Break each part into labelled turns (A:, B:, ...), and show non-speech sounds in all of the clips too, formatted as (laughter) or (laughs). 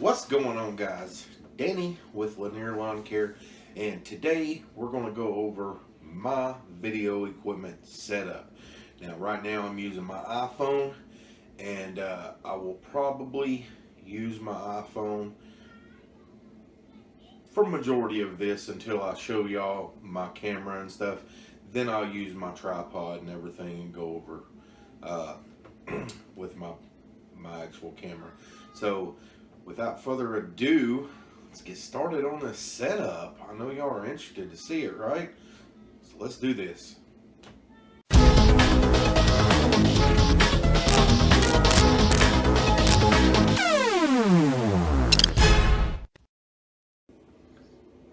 A: What's going on guys? Danny with Lanier Lawn Care and today we're going to go over my video equipment setup. Now right now I'm using my iPhone and uh, I will probably use my iPhone for majority of this until I show y'all my camera and stuff. Then I'll use my tripod and everything and go over uh, (clears throat) with my my actual camera. So without further ado, let's get started on this setup. I know y'all are interested to see it, right? So let's do this.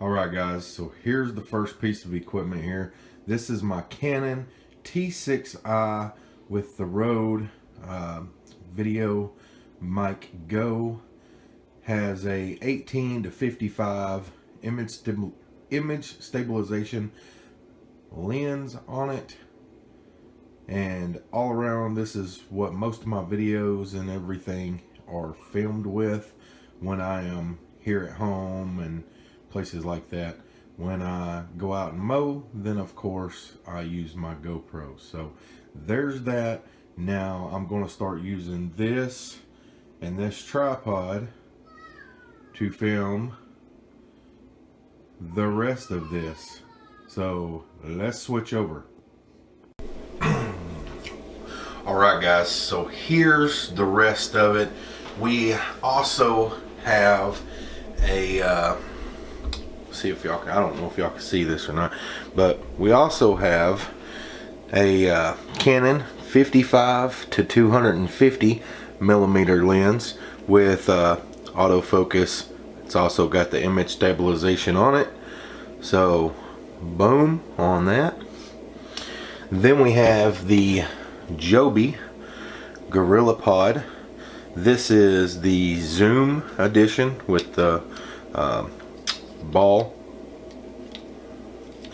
A: Alright guys, so here's the first piece of equipment here. This is my Canon T6i with the Rode uh, Video Mic Go has a 18 to 55 image, image stabilization lens on it. And all around this is what most of my videos and everything are filmed with. When I am here at home and places like that. When I go out and mow then of course I use my GoPro. So there's that. Now I'm going to start using this and this tripod to film the rest of this. So let's switch over. (clears throat) Alright guys, so here's the rest of it. We also have a, uh, see if y'all can, I don't know if y'all can see this or not, but we also have a uh, Canon 55 to 250 millimeter lens with uh, autofocus it's also got the image stabilization on it. So boom on that. Then we have the Joby Gorilla Pod. This is the zoom edition with the uh, ball.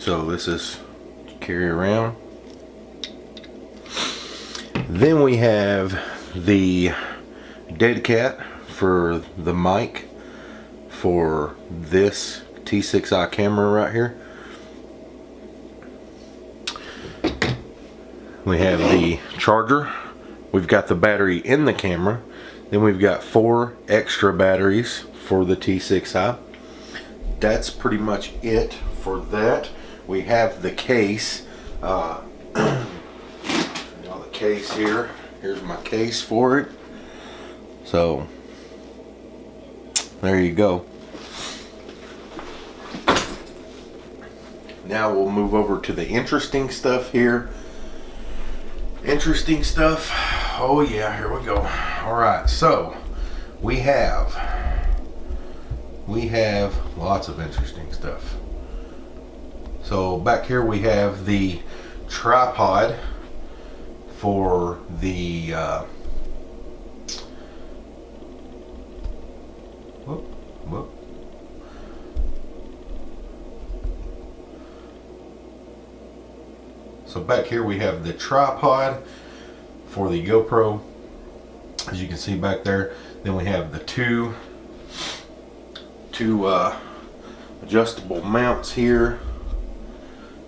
A: So this is carry around. Then we have the dead cat for the mic for this T6i camera right here. We have the charger. We've got the battery in the camera. Then we've got four extra batteries for the T6i. That's pretty much it for that. We have the case. Uh, (clears throat) the case here. Here's my case for it. So there you go. Now we'll move over to the interesting stuff here. Interesting stuff. Oh yeah, here we go. All right, so we have we have lots of interesting stuff. So back here we have the tripod for the uh, So back here we have the tripod for the GoPro as you can see back there. Then we have the two two uh, adjustable mounts here.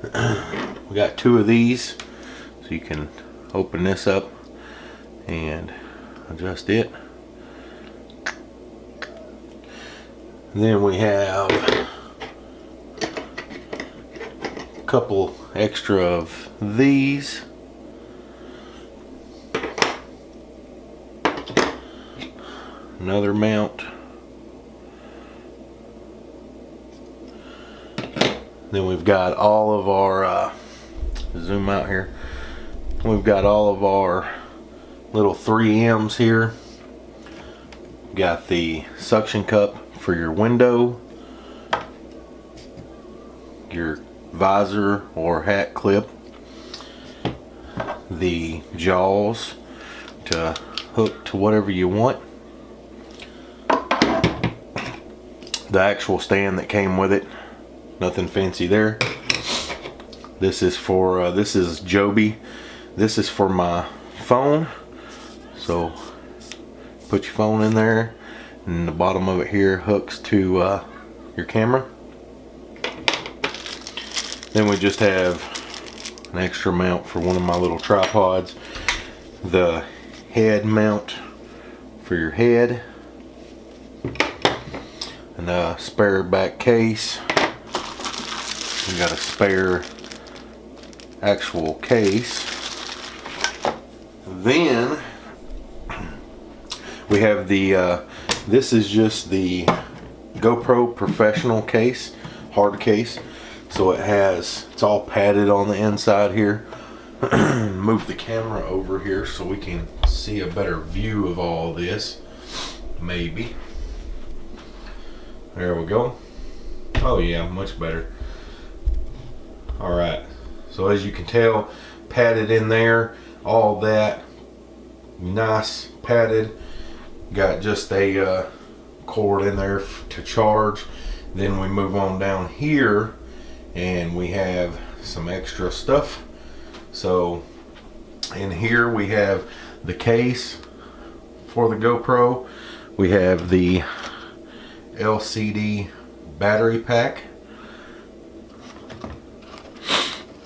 A: (clears throat) We got two of these so you can open this up and adjust it. Then we have couple extra of these. Another mount. Then we've got all of our uh, zoom out here. We've got all of our little 3Ms here. Got the suction cup for your window, your visor or hat clip, the jaws to hook to whatever you want, the actual stand that came with it, nothing fancy there. This is for, uh, this is Joby. This is for my phone. So put your phone in there and the bottom of it here hooks to uh, your camera then we just have an extra mount for one of my little tripods. The head mount for your head. And a spare back case. We got a spare actual case. Then we have the uh, this is just the GoPro professional case hard case so it has it's all padded on the inside here. (clears throat) Move the camera over here so we can see a better view of all this. Maybe. There we go. Oh yeah much better. All right. So as you can tell padded in there all that nice padded. Got just a uh, cord in there to charge. Then we move on down here and we have some extra stuff. So in here we have the case for the GoPro. We have the LCD battery pack.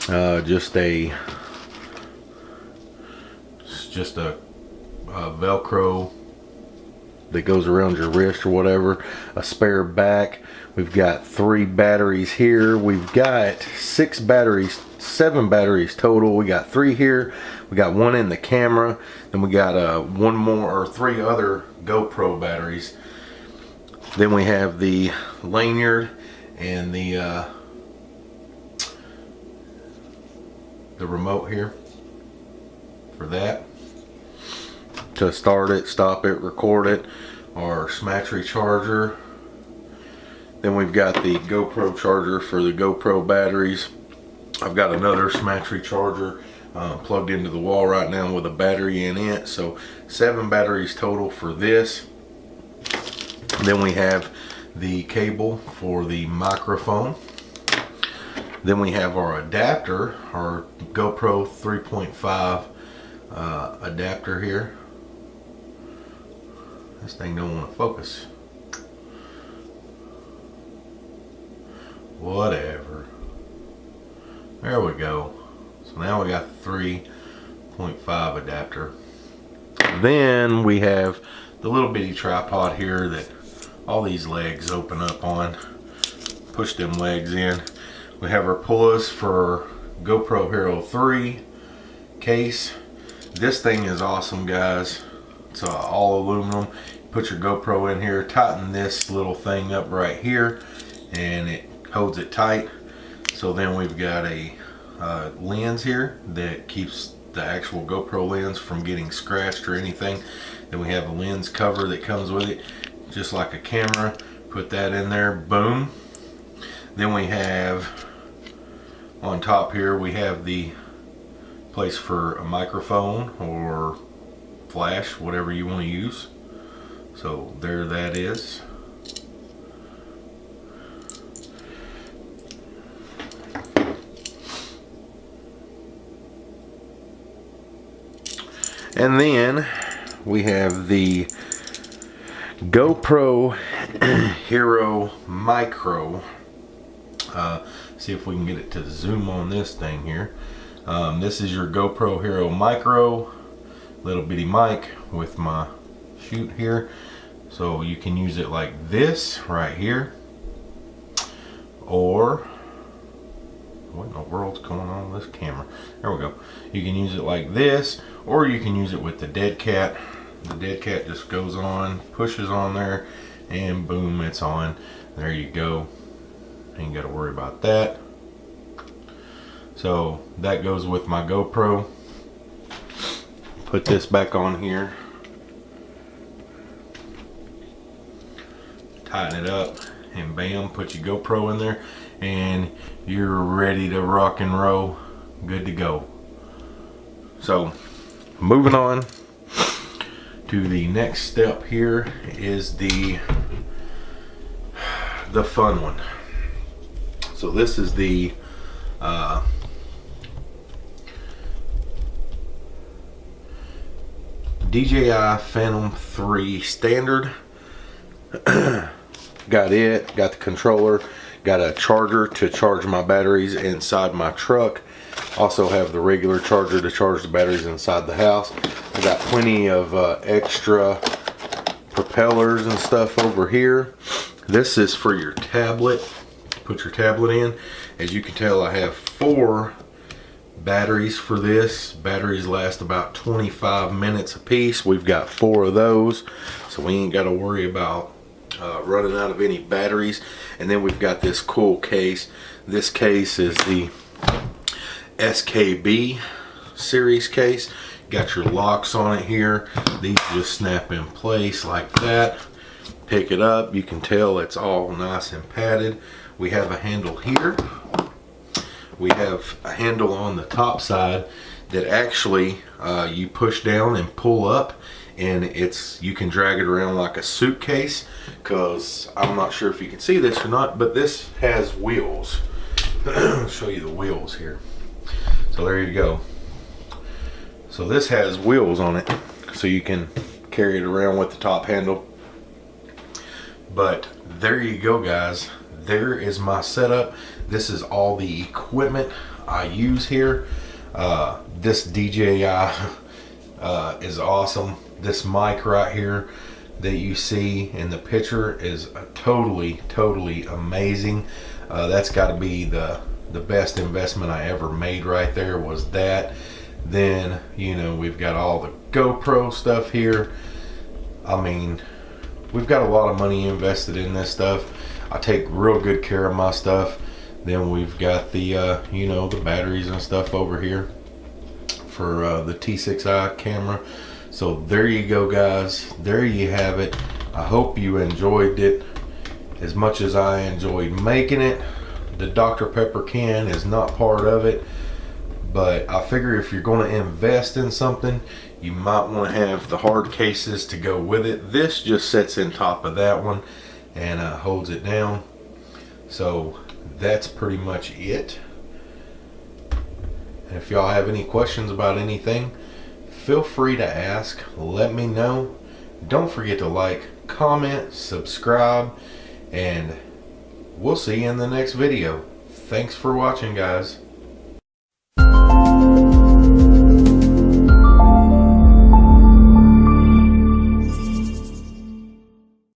A: Uh, just a just a, a velcro that goes around your wrist or whatever a spare back. We've got three batteries here. We've got six batteries seven batteries total. We got three here. We got one in the camera. Then we got uh, one more or three other GoPro batteries. Then we have the lanyard and the uh, the remote here for that to start it, stop it, record it, our Smatree charger. Then we've got the GoPro charger for the GoPro batteries. I've got another Smatree charger uh, plugged into the wall right now with a battery in it. So seven batteries total for this. Then we have the cable for the microphone. Then we have our adapter, our GoPro 3.5 uh, adapter here this thing don't want to focus. Whatever. There we go. So now we got the 3.5 adapter. Then we have the little bitty tripod here that all these legs open up on. Push them legs in. We have our pullers for GoPro Hero 3 case. This thing is awesome guys. It's uh, all aluminum. Put your GoPro in here, tighten this little thing up right here, and it holds it tight. So then we've got a uh, lens here that keeps the actual GoPro lens from getting scratched or anything. Then we have a lens cover that comes with it, just like a camera. Put that in there, boom. Then we have, on top here, we have the place for a microphone or flash, whatever you want to use. So there that is. And then we have the GoPro (clears throat) Hero Micro. Uh, see if we can get it to zoom on this thing here. Um, this is your GoPro Hero Micro little bitty mic with my shoot here. So you can use it like this right here. Or what in the world's going on with this camera? There we go. You can use it like this or you can use it with the dead cat. The dead cat just goes on pushes on there and boom it's on. There you go. Ain't got to worry about that. So that goes with my GoPro put this back on here. Tighten it up and bam put your GoPro in there and you're ready to rock and roll. Good to go. So moving on to the next step here is the the fun one. So this is the uh, DJI Phantom 3 Standard. (clears throat) got it, got the controller, got a charger to charge my batteries inside my truck. Also have the regular charger to charge the batteries inside the house. I got plenty of uh, extra propellers and stuff over here. This is for your tablet. Put your tablet in. As you can tell, I have four batteries for this. Batteries last about 25 minutes a piece. We've got four of those, so we ain't got to worry about uh, running out of any batteries. And then we've got this cool case. This case is the SKB series case. Got your locks on it here. These just snap in place like that. Pick it up. You can tell it's all nice and padded. We have a handle here. We have a handle on the top side that actually uh, you push down and pull up and it's you can drag it around like a suitcase because I'm not sure if you can see this or not but this has wheels. (clears throat) I'll show you the wheels here. So there you go. So this has wheels on it so you can carry it around with the top handle. But there you go guys there is my setup. This is all the equipment I use here. Uh, this DJI (laughs) uh, is awesome. This mic right here that you see in the picture is totally totally amazing. Uh, that's got to be the the best investment I ever made right there was that. Then you know we've got all the GoPro stuff here. I mean we've got a lot of money invested in this stuff I take real good care of my stuff. Then we've got the uh, you know the batteries and stuff over here for uh, the T6i camera. So there you go guys. There you have it. I hope you enjoyed it as much as I enjoyed making it. The Dr. Pepper can is not part of it but I figure if you're going to invest in something you might want to have the hard cases to go with it. This just sits in top of that one and uh, holds it down. So that's pretty much it. And if y'all have any questions about anything feel free to ask. Let me know. Don't forget to like comment subscribe and we'll see you in the next video. Thanks for watching guys